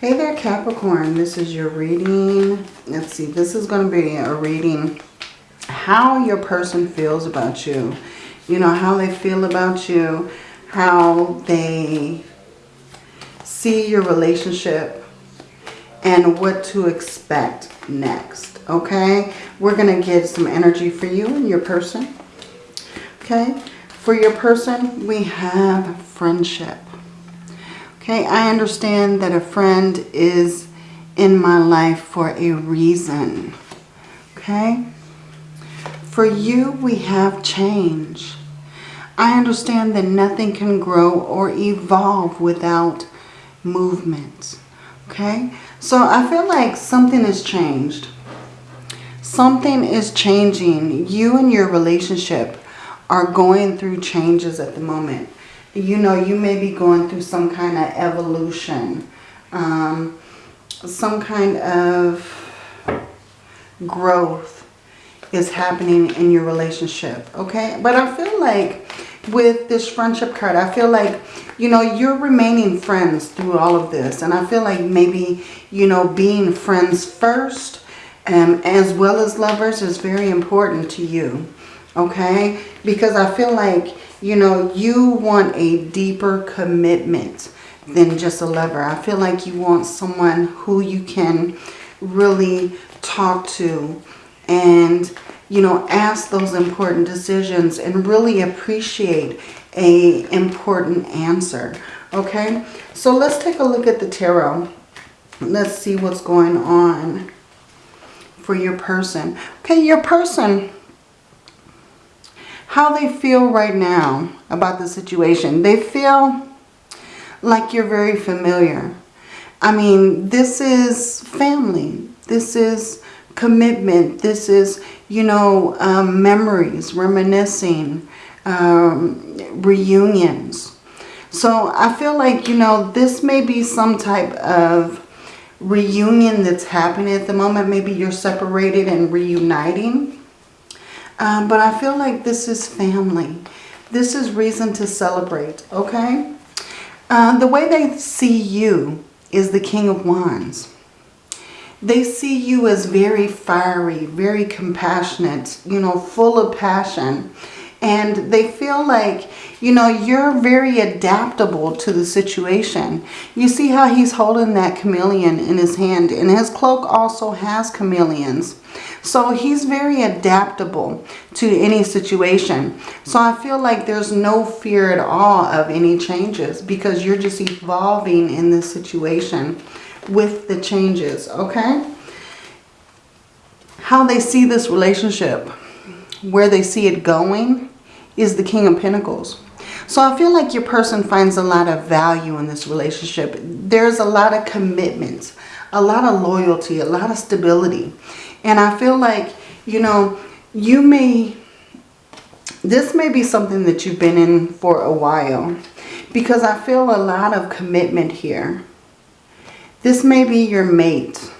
Hey there, Capricorn. This is your reading. Let's see. This is going to be a reading how your person feels about you. You know, how they feel about you. How they see your relationship. And what to expect next. Okay? We're going to get some energy for you and your person. Okay? For your person, we have friendship. Okay, I understand that a friend is in my life for a reason. Okay? For you, we have change. I understand that nothing can grow or evolve without movement. Okay? So I feel like something has changed. Something is changing. You and your relationship are going through changes at the moment you know, you may be going through some kind of evolution, um, some kind of growth is happening in your relationship, okay? But I feel like with this friendship card, I feel like, you know, you're remaining friends through all of this. And I feel like maybe, you know, being friends first um, as well as lovers is very important to you, okay? Because I feel like you know, you want a deeper commitment than just a lover. I feel like you want someone who you can really talk to and, you know, ask those important decisions and really appreciate a important answer. Okay, so let's take a look at the tarot. Let's see what's going on for your person. Okay, your person how they feel right now about the situation. They feel like you're very familiar. I mean, this is family. This is commitment. This is, you know, um, memories, reminiscing, um, reunions. So I feel like, you know, this may be some type of reunion that's happening at the moment. Maybe you're separated and reuniting. Um, but I feel like this is family. This is reason to celebrate, okay? Uh, the way they see you is the King of Wands. They see you as very fiery, very compassionate, you know, full of passion. And they feel like, you know, you're very adaptable to the situation. You see how he's holding that chameleon in his hand. And his cloak also has chameleons. So he's very adaptable to any situation. So I feel like there's no fear at all of any changes because you're just evolving in this situation with the changes, okay? How they see this relationship, where they see it going, is the King of Pentacles. So I feel like your person finds a lot of value in this relationship. There's a lot of commitment, a lot of loyalty, a lot of stability. And I feel like, you know, you may, this may be something that you've been in for a while. Because I feel a lot of commitment here. This may be your mate.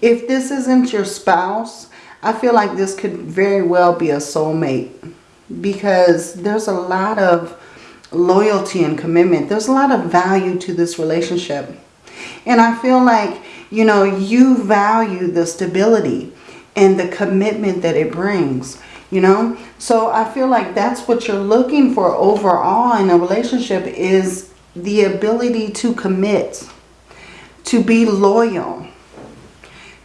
If this isn't your spouse, I feel like this could very well be a soulmate. Because there's a lot of loyalty and commitment. There's a lot of value to this relationship. And I feel like you know, you value the stability and the commitment that it brings, you know. So I feel like that's what you're looking for overall in a relationship is the ability to commit, to be loyal,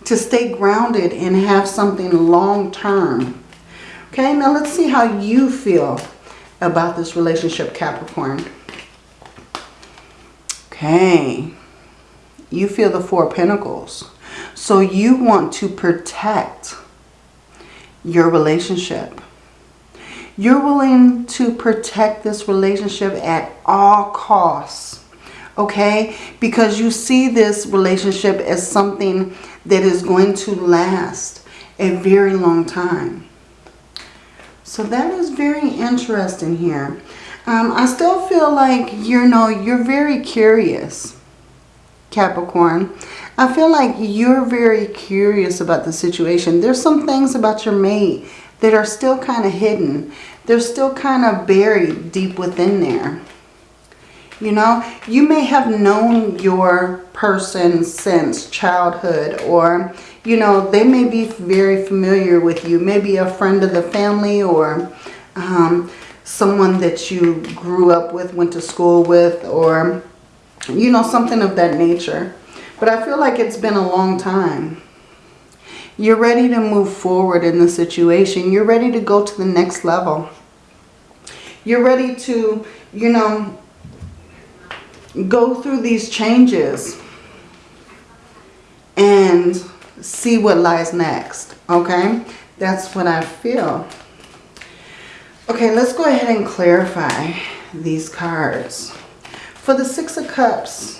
to stay grounded and have something long term. Okay, now let's see how you feel about this relationship, Capricorn. Okay you feel the Four Pentacles. So you want to protect your relationship. You're willing to protect this relationship at all costs. Okay? Because you see this relationship as something that is going to last a very long time. So that is very interesting here. Um, I still feel like, you know, you're very curious. Capricorn, I feel like you're very curious about the situation. There's some things about your mate that are still kind of hidden. They're still kind of buried deep within there. You know, you may have known your person since childhood or, you know, they may be very familiar with you. Maybe a friend of the family or um, someone that you grew up with, went to school with or, you know, something of that nature. But I feel like it's been a long time. You're ready to move forward in the situation. You're ready to go to the next level. You're ready to, you know, go through these changes and see what lies next. Okay? That's what I feel. Okay, let's go ahead and clarify these cards. For the Six of Cups,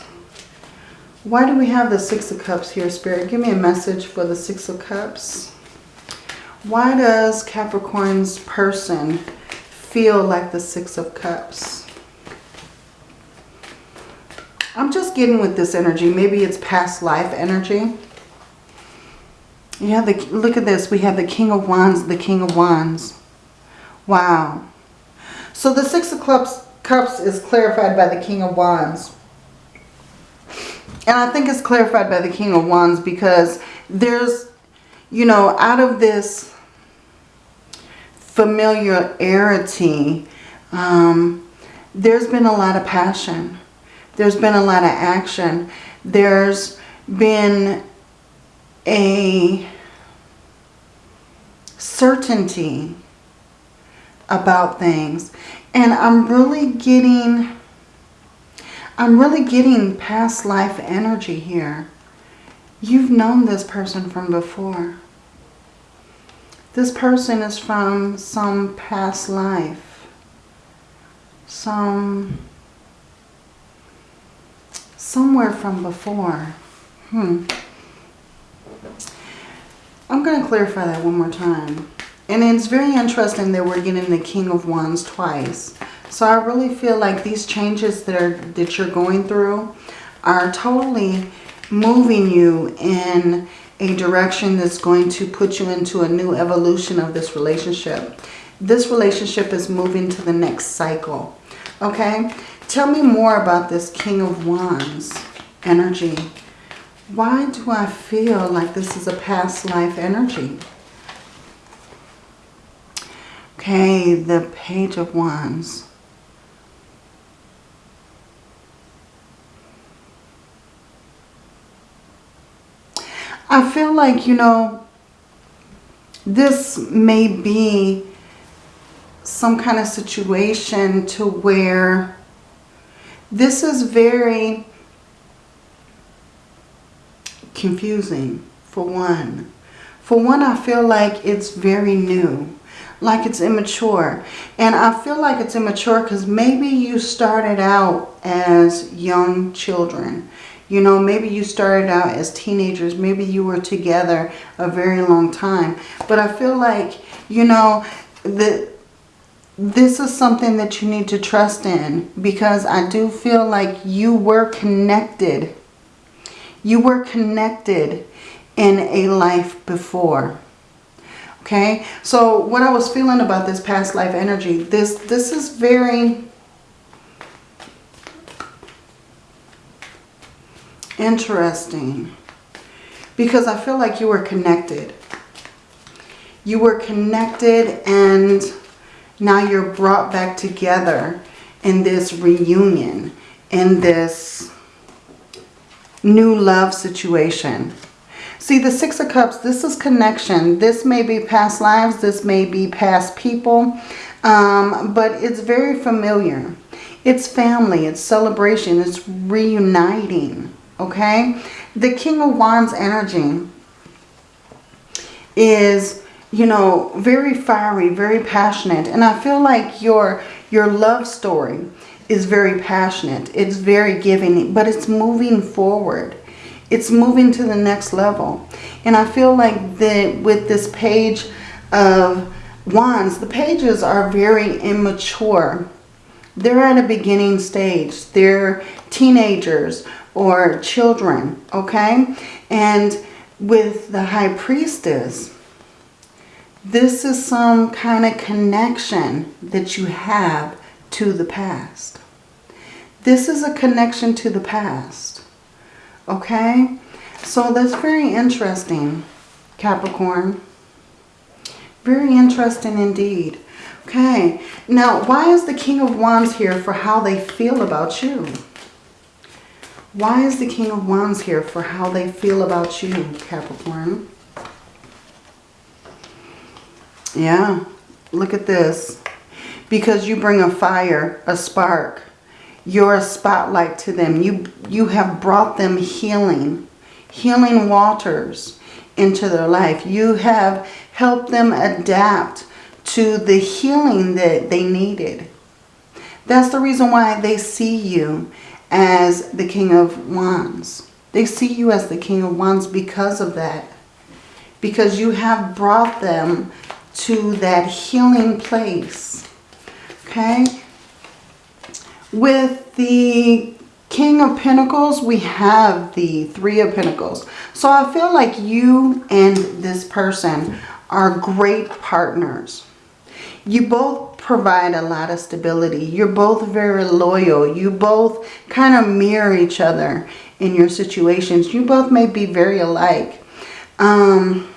why do we have the Six of Cups here, Spirit? Give me a message for the Six of Cups. Why does Capricorn's person feel like the Six of Cups? I'm just getting with this energy. Maybe it's past life energy. Yeah, the, look at this. We have the King of Wands, the King of Wands. Wow. So the Six of Cups, Cups is clarified by the King of Wands. And I think it's clarified by the King of Wands because there's, you know, out of this familiarity, um, there's been a lot of passion. There's been a lot of action. There's been a certainty about things. And I'm really getting I'm really getting past life energy here. You've known this person from before. This person is from some past life. Some... Somewhere from before. Hmm. I'm going to clarify that one more time. And it's very interesting that we're getting the King of Wands twice. So I really feel like these changes that, are, that you're going through are totally moving you in a direction that's going to put you into a new evolution of this relationship. This relationship is moving to the next cycle. Okay? Tell me more about this King of Wands energy. Why do I feel like this is a past life energy? Okay, the Page of Wands. I feel like, you know, this may be some kind of situation to where this is very confusing for one. For one, I feel like it's very new, like it's immature. And I feel like it's immature because maybe you started out as young children. You know, maybe you started out as teenagers. Maybe you were together a very long time. But I feel like, you know, that this is something that you need to trust in because I do feel like you were connected. You were connected in a life before. Okay, so what I was feeling about this past life energy, this this is very Interesting. Because I feel like you were connected. You were connected and now you're brought back together in this reunion, in this new love situation. See, the Six of Cups, this is connection. This may be past lives. This may be past people. Um, but it's very familiar. It's family. It's celebration. It's reuniting okay? The King of Wands energy is, you know, very fiery, very passionate. And I feel like your, your love story is very passionate. It's very giving, but it's moving forward. It's moving to the next level. And I feel like that with this page of wands, the pages are very immature. They're at a beginning stage. They're teenagers or children, okay? And with the high priestess, this is some kind of connection that you have to the past. This is a connection to the past. Okay? So that's very interesting, Capricorn. Very interesting indeed. Okay, now why is the King of Wands here for how they feel about you? Why is the King of Wands here for how they feel about you, Capricorn? Yeah, look at this. Because you bring a fire, a spark. You're a spotlight to them. You, you have brought them healing, healing waters into their life. You have helped them adapt to the healing that they needed. That's the reason why they see you as the King of Wands. They see you as the King of Wands because of that. Because you have brought them to that healing place. Okay? With the King of Pentacles, we have the Three of Pentacles. So I feel like you and this person are great partners. You both provide a lot of stability. You're both very loyal. You both kind of mirror each other in your situations. You both may be very alike. Um,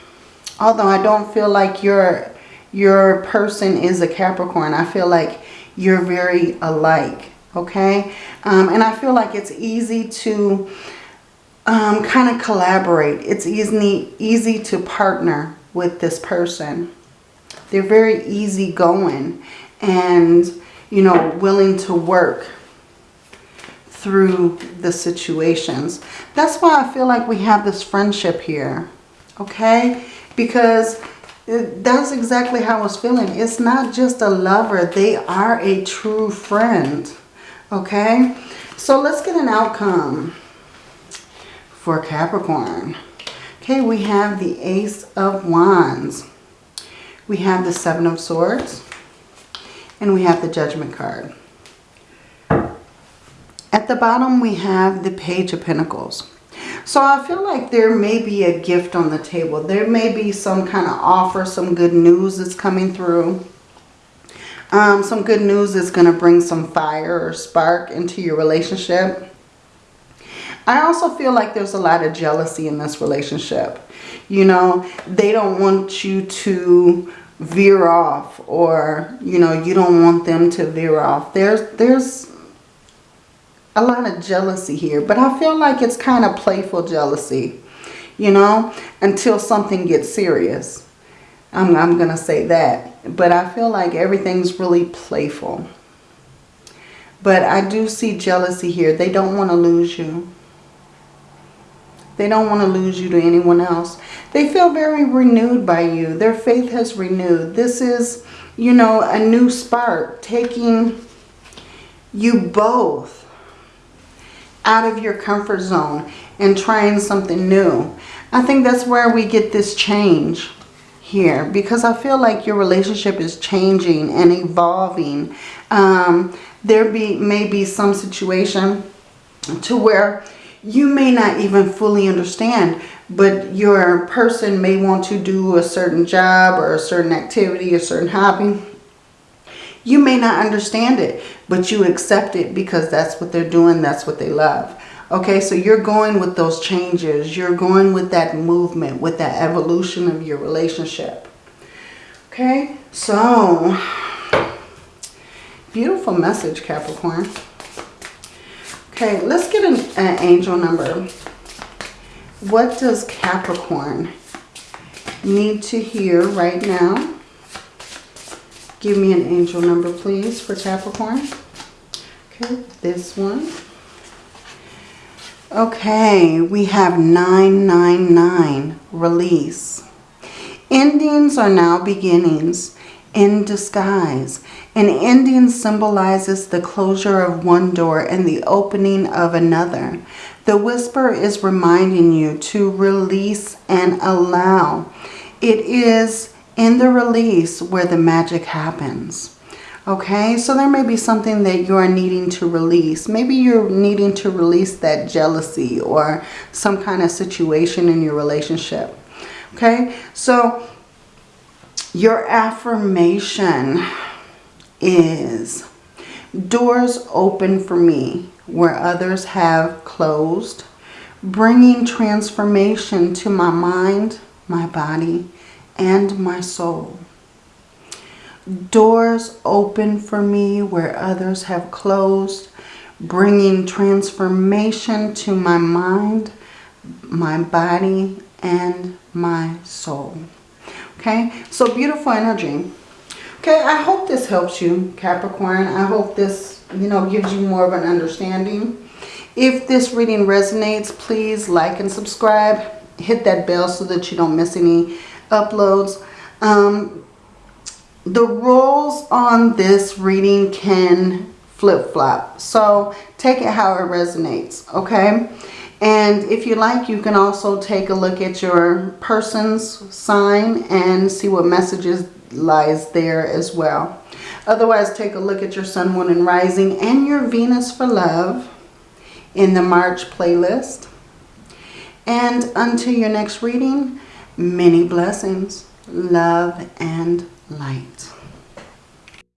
although I don't feel like your, your person is a Capricorn. I feel like you're very alike. Okay? Um, and I feel like it's easy to um, kind of collaborate. It's easy, easy to partner with this person. They're very easygoing and, you know, willing to work through the situations. That's why I feel like we have this friendship here, okay? Because that's exactly how I was feeling. It's not just a lover. They are a true friend, okay? So let's get an outcome for Capricorn. Okay, we have the Ace of Wands. We have the Seven of Swords. And we have the Judgment card. At the bottom, we have the Page of Pentacles. So I feel like there may be a gift on the table. There may be some kind of offer, some good news that's coming through. Um, some good news is going to bring some fire or spark into your relationship. I also feel like there's a lot of jealousy in this relationship. You know, they don't want you to veer off or, you know, you don't want them to veer off. There's, there's a lot of jealousy here, but I feel like it's kind of playful jealousy, you know, until something gets serious. I'm, I'm going to say that. But I feel like everything's really playful. But I do see jealousy here. They don't want to lose you. They don't want to lose you to anyone else. They feel very renewed by you. Their faith has renewed. This is, you know, a new spark. Taking you both out of your comfort zone and trying something new. I think that's where we get this change here because I feel like your relationship is changing and evolving. Um, there be may be some situation to where you may not even fully understand, but your person may want to do a certain job or a certain activity, a certain hobby. You may not understand it, but you accept it because that's what they're doing, that's what they love. Okay, so you're going with those changes. You're going with that movement, with that evolution of your relationship. Okay, so beautiful message, Capricorn. Okay, let's get an, an angel number. What does Capricorn need to hear right now? Give me an angel number, please, for Capricorn. Okay, this one. Okay, we have 999, release. Endings are now beginnings in disguise. An ending symbolizes the closure of one door and the opening of another. The whisper is reminding you to release and allow. It is in the release where the magic happens. Okay, so there may be something that you are needing to release. Maybe you're needing to release that jealousy or some kind of situation in your relationship. Okay, so your affirmation is Doors open for me where others have closed, bringing transformation to my mind, my body, and my soul. Doors open for me where others have closed, bringing transformation to my mind, my body, and my soul. Okay, so beautiful energy. Okay, I hope this helps you, Capricorn. I hope this, you know, gives you more of an understanding. If this reading resonates, please like and subscribe. Hit that bell so that you don't miss any uploads. Um, the roles on this reading can flip-flop. So take it how it resonates, okay? And if you like, you can also take a look at your person's sign and see what messages lies there as well. Otherwise, take a look at your Sun, Moon, and Rising and your Venus for Love in the March playlist. And until your next reading, many blessings, love, and light.